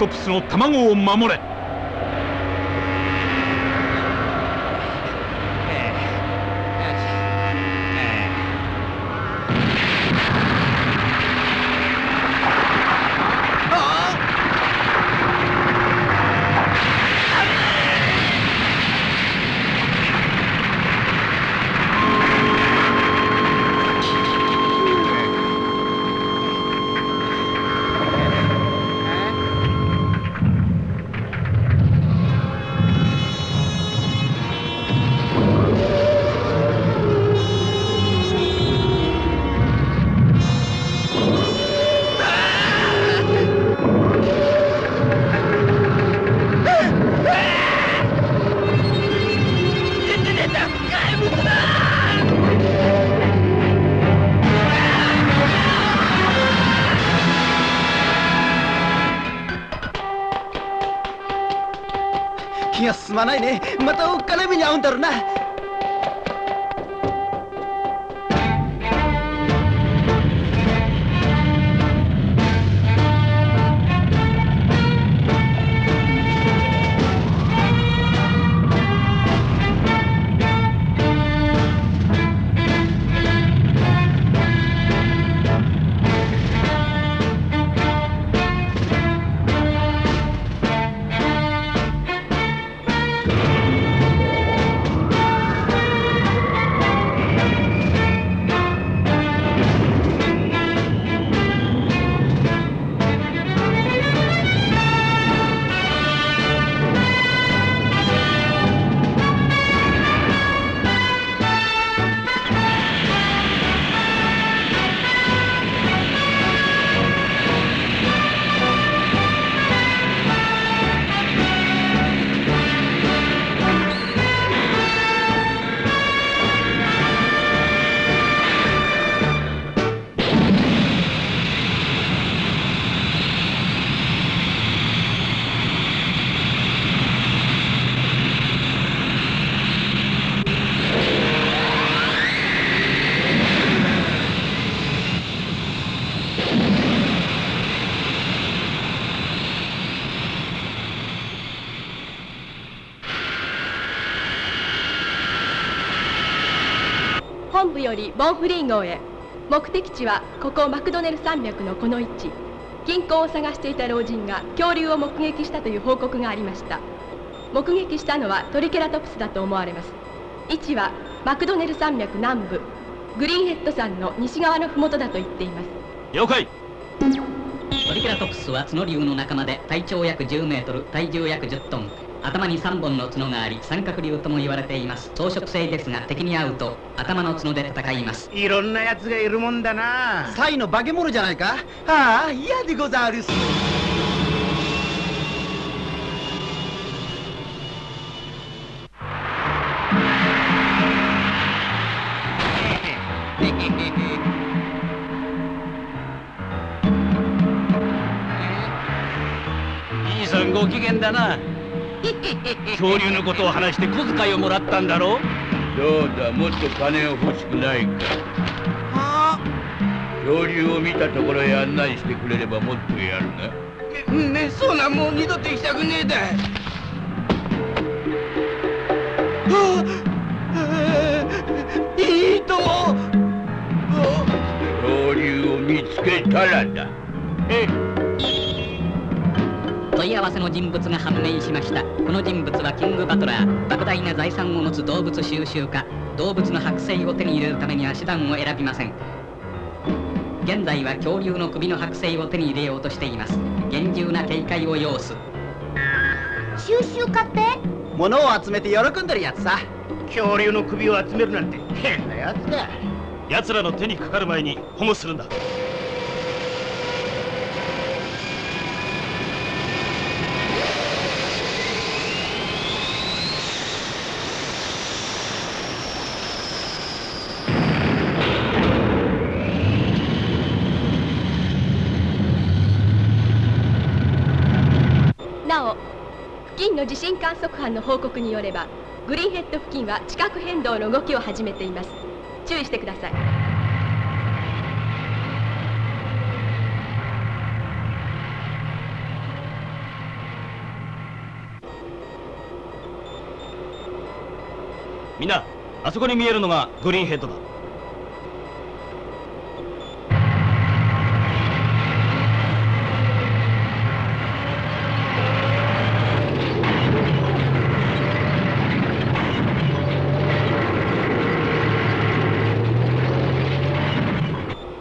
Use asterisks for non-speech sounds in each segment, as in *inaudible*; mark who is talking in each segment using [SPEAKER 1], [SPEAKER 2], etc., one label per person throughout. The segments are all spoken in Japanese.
[SPEAKER 1] トプスの卵を守れ。
[SPEAKER 2] 気が進まないねまたおっかな目に遭うんだろうな
[SPEAKER 3] よりボンフリー号へ。目的地はここマクドネル山脈のこの位置。金庫を探していた老人が恐竜を目撃したという報告がありました。目撃したのはトリケラトプスだと思われます。位置はマクドネル山脈南部。グリーンヘッド山の西側の麓だと言っています。
[SPEAKER 1] 了解。
[SPEAKER 4] トリケラトプスは角竜の仲間で体長約10メートル体重約10トン頭に3本の角があり三角竜とも言われています。草食性ですが敵に会うと頭の角で戦います。
[SPEAKER 5] いろんな奴がいるもんだな。
[SPEAKER 2] サイの化け物じゃないか？ああ嫌でござるす。*laughs*
[SPEAKER 1] ご機嫌だな恐竜のことを話して小遣いをもらったんだろ
[SPEAKER 6] どうだ？もっと金を欲しくないか？恐竜を見たところへ案内してくれればもっとやるな。
[SPEAKER 5] ねそうなもう二度と行きたくねえだいいとも。
[SPEAKER 6] 恐竜を見つけたらだ。え
[SPEAKER 4] 問い合わせの人物が判明しましたこの人物はキングバトラー莫大な財産を持つ動物収集家動物の剥製を手に入れるためには手段を選びません。現在は恐竜の首の剥製を手に入れようとしています。厳重な警戒を要す。
[SPEAKER 7] 収集家って？
[SPEAKER 2] 物を集めて喜んでるやつさ。
[SPEAKER 5] 恐竜の首を集めるなんて変なやつだ。
[SPEAKER 1] 奴らの手にかかる前に保護するんだ
[SPEAKER 3] なお付近の地震観測班の報告によればグリーンヘッド付近は地殻変動の動きを始めています。注意してください。
[SPEAKER 1] みんなあそこに見えるのがグリーンヘッドだ。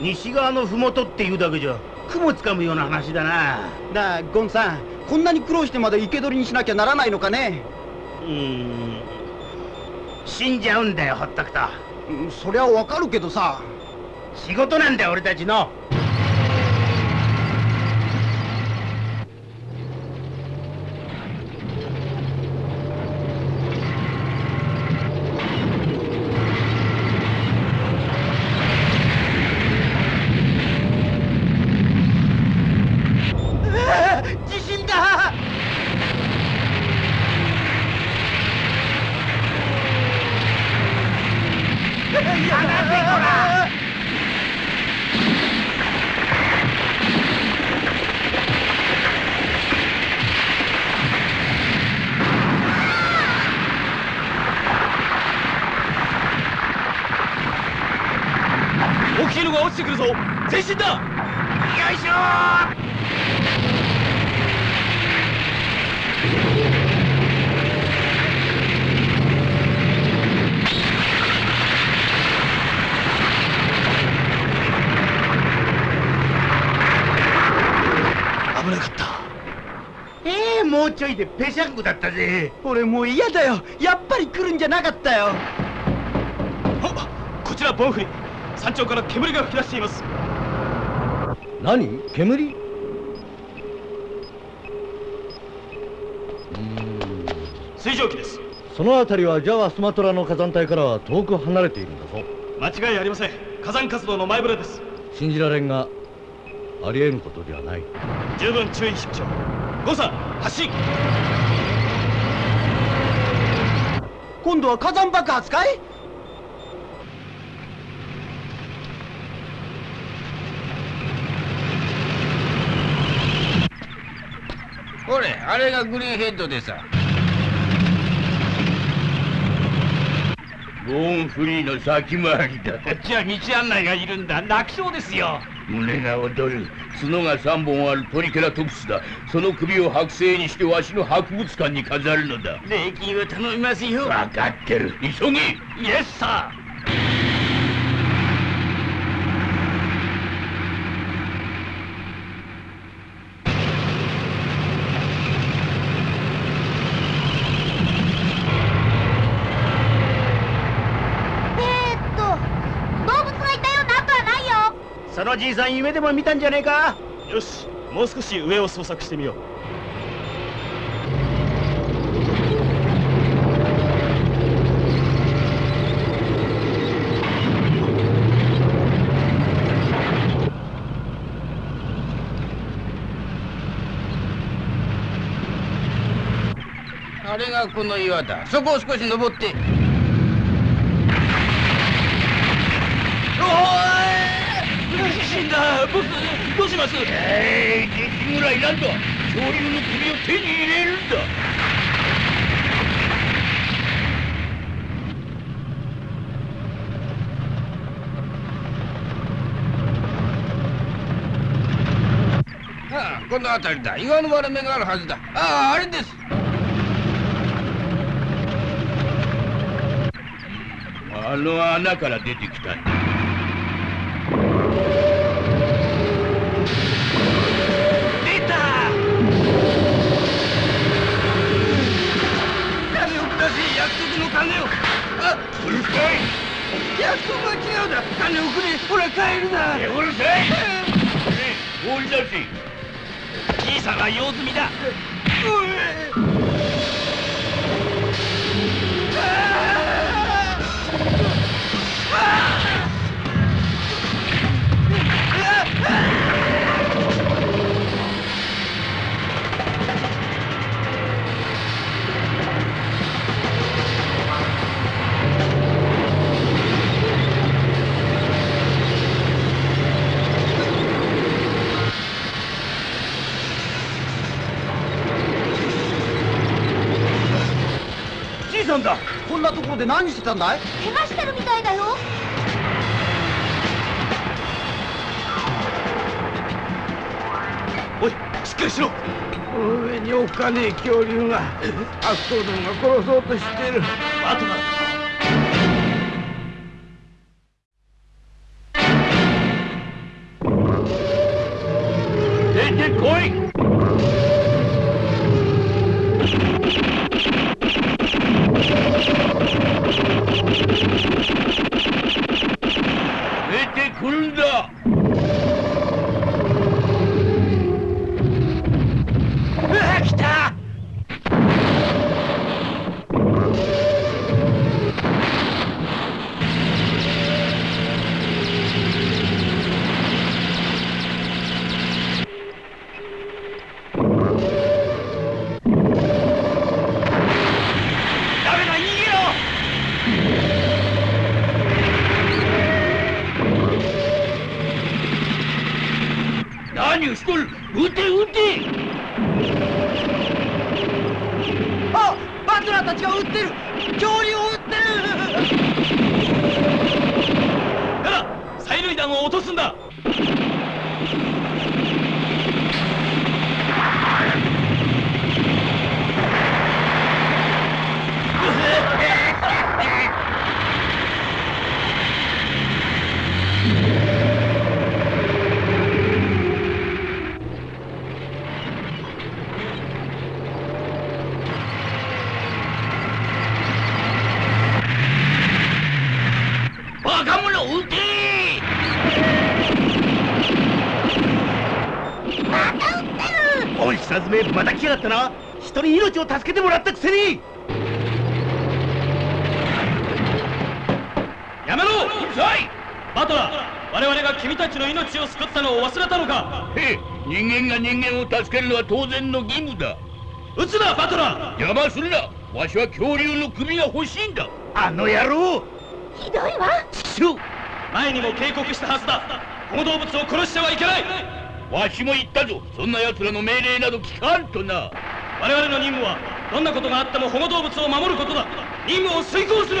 [SPEAKER 5] 西側の麓っていうだけじゃ雲つかむような話だな。
[SPEAKER 2] なあゴンさんこんなに苦労してまで生け捕りにしなきゃならないのかね？
[SPEAKER 5] うーん。死んじゃうんだよほっとくと。
[SPEAKER 2] うんそりゃわかるけどさ。
[SPEAKER 5] 仕事なんだよ俺たちの
[SPEAKER 2] 地震だ
[SPEAKER 1] 大きいのが落ちてくるぞ前進だ。
[SPEAKER 5] よいしょ。
[SPEAKER 1] 危なかった。
[SPEAKER 5] ええもうちょいでペシャンコだったぜ。
[SPEAKER 2] 俺もう嫌だよ。やっぱり来るんじゃなかったよ。
[SPEAKER 1] あこちらボンフリ山頂から煙が吹き出しています。
[SPEAKER 6] 何？煙？
[SPEAKER 1] 水蒸気です。
[SPEAKER 6] その辺りはジャワスマトラの火山帯からは遠く離れているんだぞ。
[SPEAKER 1] 間違いありません。火山活動の前触れです。
[SPEAKER 6] 信じられんがありえんことではない。
[SPEAKER 1] 十分注意しましょうゴンさん発進
[SPEAKER 2] 今度は火山爆発かい？
[SPEAKER 6] あれがグリーンヘッドでさ。ゴーンフリーの先回りだ。
[SPEAKER 1] こっちは道案内がいるんだ。楽勝ですよ。
[SPEAKER 6] 胸が躍る。角が3本あるトリケラトプスだ。その首を剥製にしてわしの博物館に飾るのだ。
[SPEAKER 1] 礼金を頼みますよ。
[SPEAKER 6] 分かってる。急げ。
[SPEAKER 1] イエスサ
[SPEAKER 7] えーっと動物がいたような跡はないよ
[SPEAKER 5] そのじいさん夢でも見たんじゃねえか？
[SPEAKER 1] ーよしもう少し上を捜索してみよう。
[SPEAKER 6] あれがこの岩だ。そこを少し登って
[SPEAKER 1] 地震だ。ボスどうします？
[SPEAKER 6] えいできぐらいなんだ恐竜の首を手に入れるんだ。ああこの辺りだ。岩の割れ目があるはずだ。あああれです。あの穴から出てきたんだ金を。あうるさい。約束は違うだ。金をくれ。ほら帰るな。うるさい放り出せ
[SPEAKER 1] じいさんは用済みだ。
[SPEAKER 5] じい
[SPEAKER 2] なところで何してたんだい？
[SPEAKER 7] 怪我してるみたいだよ。
[SPEAKER 1] おいしっかりしろ。
[SPEAKER 6] 上におっかねえ恐竜が悪党どもが殺そうとしてる。
[SPEAKER 1] バト弾を落とすんだバカ者撃て
[SPEAKER 5] おい下詰めまた来やがったな人に命を助けてもらったくせに。
[SPEAKER 1] やめろバトラー我々が君たちの命を救ったのを忘れたのか。
[SPEAKER 8] へえ人間が人間を助けるのは当然の義務だ。
[SPEAKER 1] 撃つなバトラー。
[SPEAKER 8] 邪魔するな。わしは恐竜の首が欲しいんだ。
[SPEAKER 5] あの野郎。
[SPEAKER 7] ひどいわ。
[SPEAKER 1] 前にも警告したはずだ。この動物を殺してはいけない。
[SPEAKER 8] わしも言ったぞ。そんな奴らの命令など聞かんとな
[SPEAKER 1] 我々の任務はどんなことがあっても保護動物を守ることだ。任務を遂行する。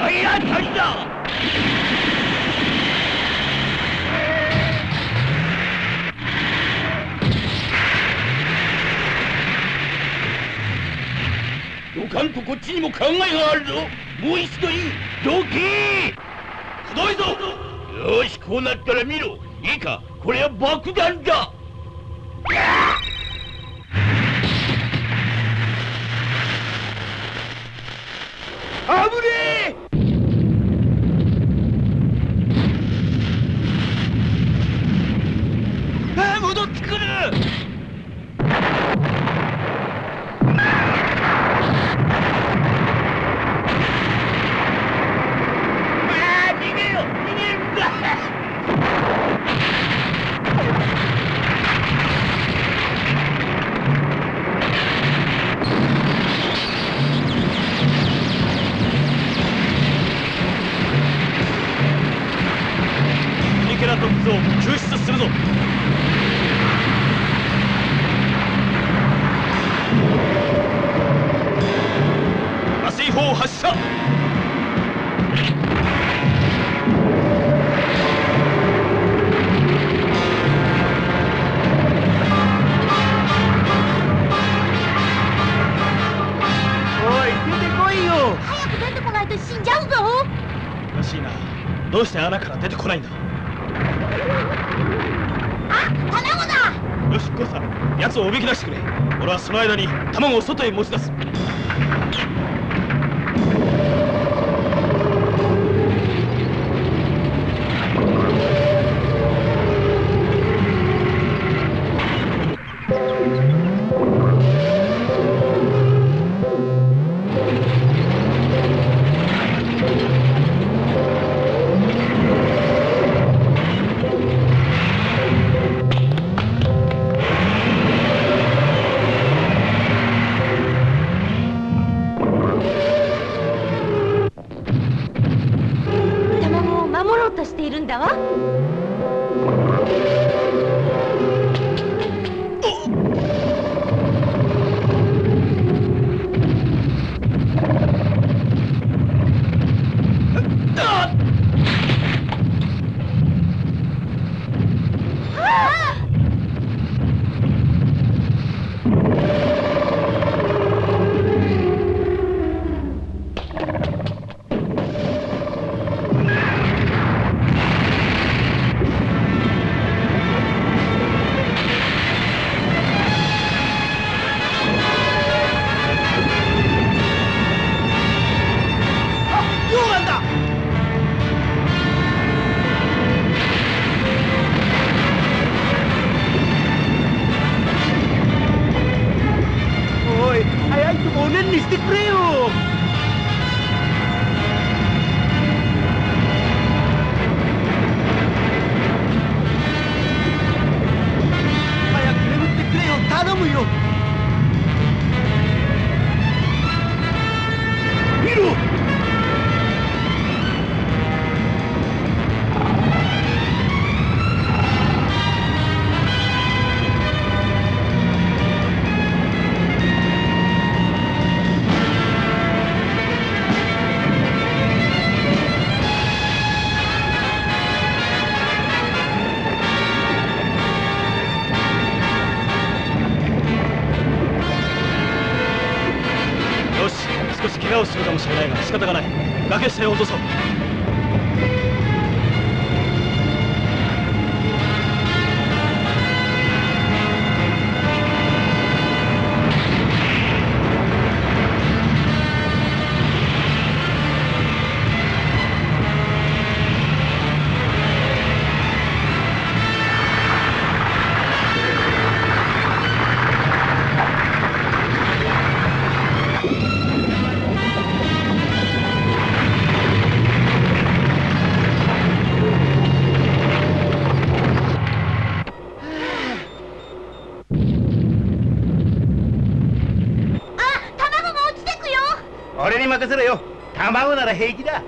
[SPEAKER 8] はいやったんだ。どかんとこっちにも考えがあるぞ。もう一度言うどけ。
[SPEAKER 1] くどいぞ
[SPEAKER 8] よしこうなったら見ろ。いいか。これは爆弾だ。
[SPEAKER 5] あぶね
[SPEAKER 1] 俺はその間に卵を外へ持ち出す。
[SPEAKER 7] tumunan ni Stick Rio. 怪我をするかも
[SPEAKER 1] しれないが仕方がない。崖下へ落とそう。
[SPEAKER 5] に任せろよ。卵なら平気だ。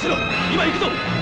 [SPEAKER 1] しろ今行くぞ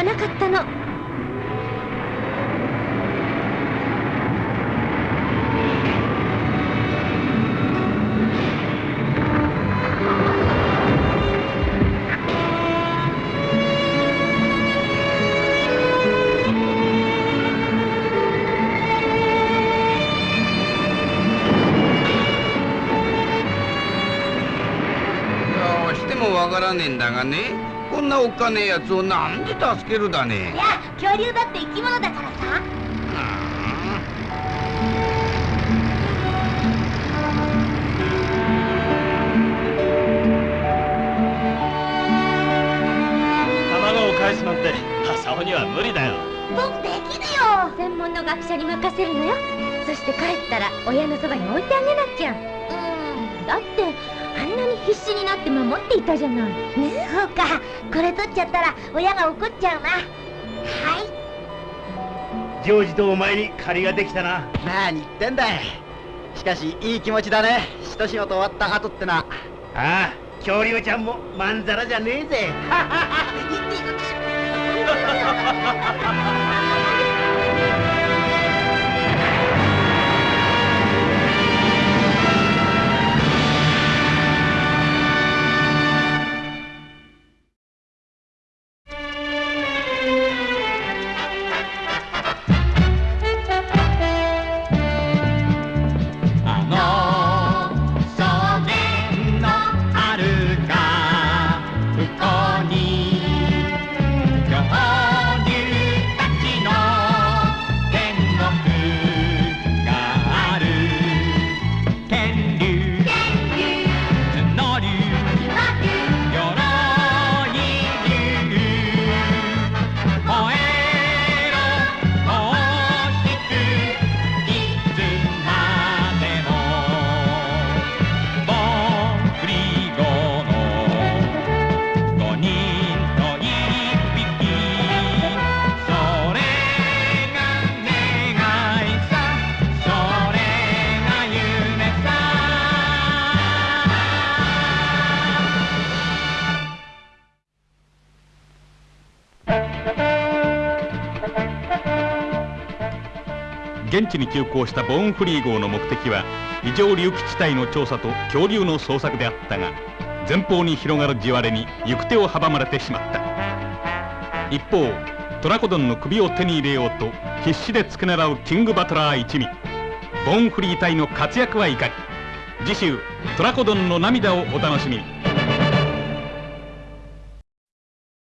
[SPEAKER 9] かなかったの。
[SPEAKER 6] どうしてもわからねえんだがね。なおっかねえやつをなんで助けるだね？
[SPEAKER 9] いや恐竜だって生き物だからさ。
[SPEAKER 1] 卵を返すなんて朝尾には無理だよ。
[SPEAKER 9] 僕できるよ。専門の学者に任せるのよ。そして帰ったら親のそばに置いてあげなきゃ。うん。だってなに必死になって守っていたじゃない。ね。そうか。これ取っちゃったら親が怒っちゃうな。はい。
[SPEAKER 5] ジョージとお前に借りができたな。
[SPEAKER 2] 何言ってんだい。しかしいい気持ちだね。一仕事終わった後ってな
[SPEAKER 5] ああ恐竜ちゃんもまんざらじゃねえぜ。
[SPEAKER 10] あ *laughs* の現地に急行したボーンフリー号の目的は異常隆起地帯の調査と恐竜の捜索であったが前方に広がる地割れに行く手を阻まれてしまった。一方トラコドンの首を手に入れようと必死で付け狙うキングバトラー一味。ボーンフリー隊の活躍はいかに次週トラコドンの涙をお楽しみに。